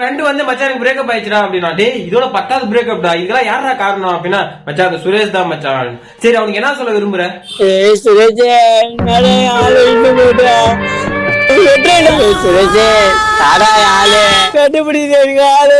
Friend வந்து மச்சான் எனக்கு பிரேக்கப் ஆயிடுச்சுடா அப்படின்னா டே இதோட பத்தாவது பிரேக்கப்டா இதெல்லாம் யாரா காரணம் அப்படின்னா மச்சான் அது சுரேஷ் தான் மச்சான். சரி அவனுக்கு என்ன சொல்ல விரும்புற? சுரேஷ் சுரேஷே ஆளு சுரேஷே ஆளு. கண்டுபிடிச்சு ஆளு